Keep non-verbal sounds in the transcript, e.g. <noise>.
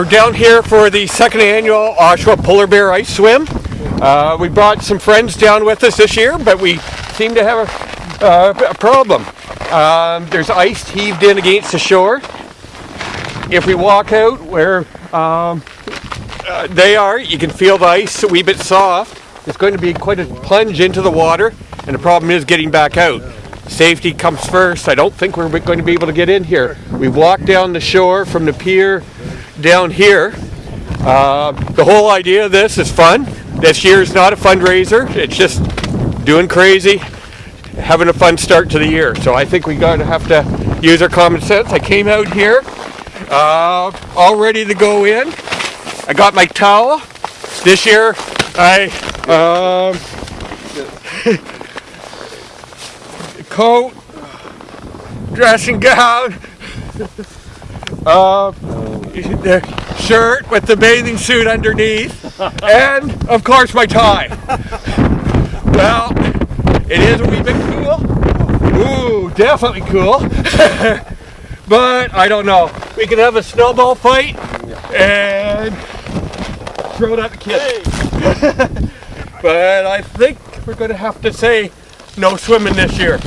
We're down here for the second annual Oshawa Polar Bear Ice Swim. Uh, we brought some friends down with us this year, but we seem to have a, uh, a problem. Um, there's ice heaved in against the shore. If we walk out where um, uh, they are, you can feel the ice a wee bit soft. It's going to be quite a plunge into the water, and the problem is getting back out. Safety comes first. I don't think we're going to be able to get in here. We walked down the shore from the pier down here. Uh, the whole idea of this is fun. This year is not a fundraiser. It's just doing crazy, having a fun start to the year. So I think we got to have to use our common sense. I came out here, uh, all ready to go in. I got my towel. This year, I um, <laughs> coat, dressing gown. Uh, the shirt with the bathing suit underneath, <laughs> and of course my tie. Well, it is a wee bit cool. Ooh, definitely cool. <laughs> but I don't know. We can have a snowball fight and throw it at the kids. <laughs> but I think we're going to have to say no swimming this year.